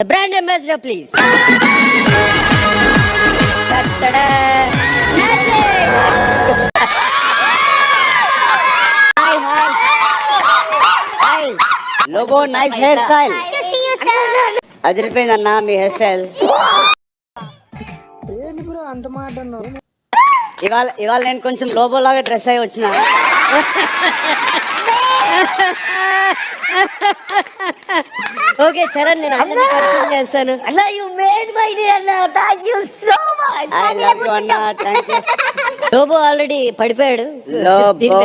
Brand ambassador please Lobo nice hair style అదిరిపోయిందన్న మీ hair style ఏంటి bro అంత మాట అన్నావు? ఇవాళ ఇవాళ నేను కొంచెం లోబో లాగా డ్రెస్ అయి వచ్చిన ఓకే చరణ్ నేను అందరినీ పరిచయం చేస్తాను. అన్న యు మేడ్ మై డే అన్న. Thank you so much I love you అన్న. థ్యాంక్ యూ లోబో ఆల్రెడీ పడిపోయాడు. లోబో.